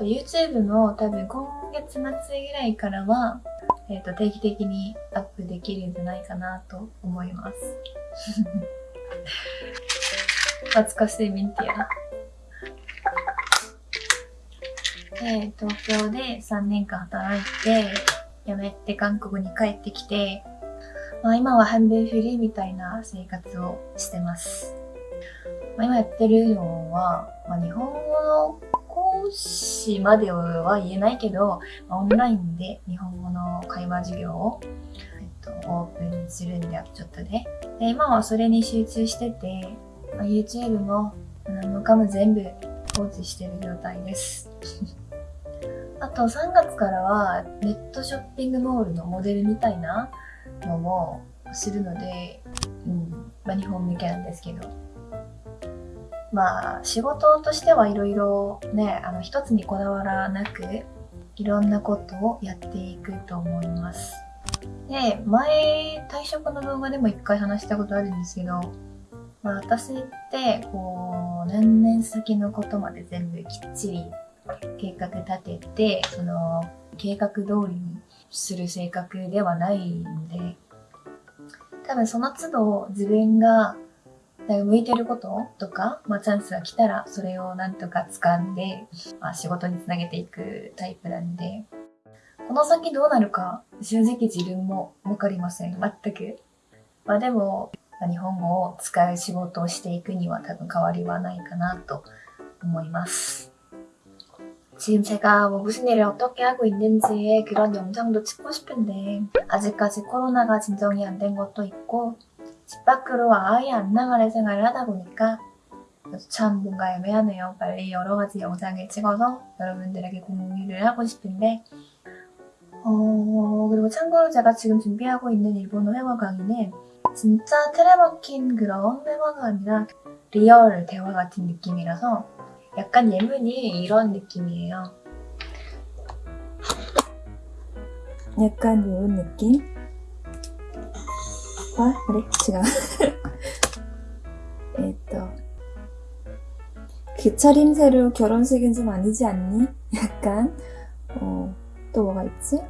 と YouTube も多分今月末ぐらいからは、えー、と定期的にアップできるんじゃないかなと思います。懐かしいミンティア。で東京で3年間働いて辞めて韓国に帰ってきて、まあ、今は半分フリーみたいな生活をしてます、まあ、今やってるのは、まあ、日本語の師までは言えないけど、オンラインで日本語の会話授業を、えっと、オープンするんでちょっとでで今はそれに集中してて、ま YouTube も何もかも全部放置してる状態です。あと3月からはネットショッピングモールのモデルみたいなのもするので、うんまあ、日本向けなんですけど。まあ仕事としてはいろいろね、あの一つにこだわらなくいろんなことをやっていくと思います。で、前退職の動画でも一回話したことあるんですけど、まあ、私ってこう何年先のことまで全部きっちり計画立ててその計画通りにする性格ではないんで多分その都度自分が向いてることとか、まあ、チャンスが来たらそれをなんとか掴んで、まあ、仕事につなげていくタイプなんでこの先どうなるか正直自分もわかりません全く。まあでもまあ日本語を使う仕事をしていくには多分変わりはないかなと思います. 지금 제가 뭐 무슨 일을 어떻게 하고 있는지의 그런 영상도 찍고 싶은데 아직까지 코로나가 진정이 안 된 것도 있고 집 밖으로 아예 안 나가는 생활을 하다 보니까 참 뭔가 애매하네요. 빨리 여러 가지 영상을 찍어서 여러분들에게 공유를 하고 싶은데 어 그리고 참고로 제가 지금 준비하고 있는 일본어 회화 강의는 진짜 틀에 박힌 그런 회화가 아니라 real 대화 같은 느낌이라서 약간 예문이 이런 느낌이에요. 약간 이런 느낌? 아, 그래, 지금. えっと. 그 차림새로 결혼식은 좀 아니지 않니? 약간. 어, 또 뭐가 있지?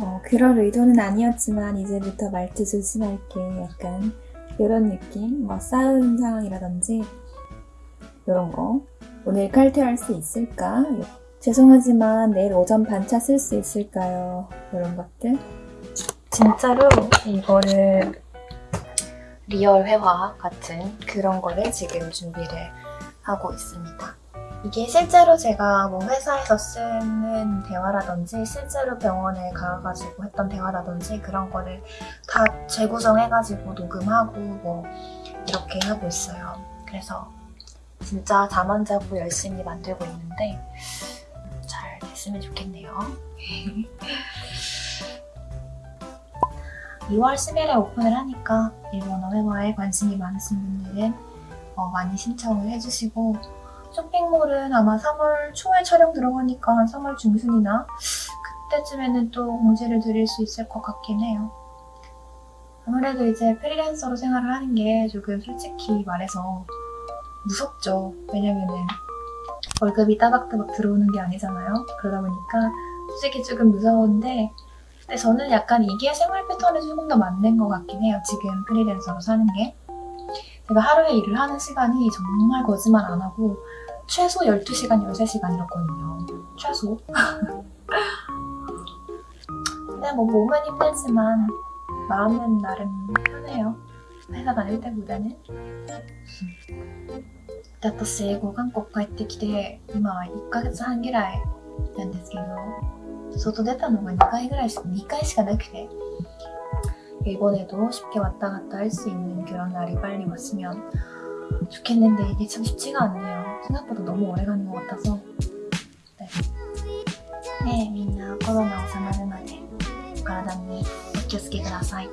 어, 그럴 의도는 아니었지만 이제부터 말투 조심할게. 약간 이런 느낌. 뭐 싸운 상황이라든지 이런 거. 오늘 칼퇴할 수 있을까? 죄송하지만 내일 오전 반차 쓸 수 있을까요? 이런 것들. 진짜로 이거를 real 회화 같은 그런 거를 지금 준비를 하고 있습니다. 이게 실제로 제가 뭐 회사에서 쓰는 대화라든지 실제로 병원에 가가지고 했던 대화라든지 그런 거를 다 재구성해가지고 녹음하고 뭐 이렇게 하고 있어요. 그래서 진짜 잠 안 자고 열심히 만들고 있는데 잘 됐으면 좋겠네요. 2월 10일에 오픈을 하니까 일본어 회화에 관심이 많으신 분들은 어, 많이 신청을 해주시고 쇼핑몰은 아마 3월 초에 촬영 들어가니까 한 3월 중순이나 그때쯤에는 또 공지를 드릴 수 있을 것 같긴 해요. 아무래도 이제 프리랜서로 생활을 하는 게 조금 솔직히 말해서 무섭죠. 왜냐면은 월급이 따박따박 들어오는 게 아니잖아요. 그러다 보니까 솔직히 조금 무서운데 근데 저는 약간 이게 생활 패턴에 조금 더 맞는 것 같긴 해요. 지금 프리랜서로 사는 게. 제가 하루에 일을 하는 시간이 정말 거짓말 안 하고 최소 12시간, 13시간이었거든요. 최소. 근데 뭐 몸은 힘들지만 마음은 나름 편해요. 회사 다닐 때보다는. 私英語韓国帰ってきて今1ヶ月半ぐらいなんですけど 外出たのが2回ぐらいし2回しかなくて 일본에도 쉽게 왔다 갔다 할 수 있는 그런 날이 빨리 왔으면 좋겠는데 이게 참 쉽지가 않네요. 생각보다 너무 오래 가는 것 같아서. 네. 네, みんなコロナ収まるまでお体にお気をつけください。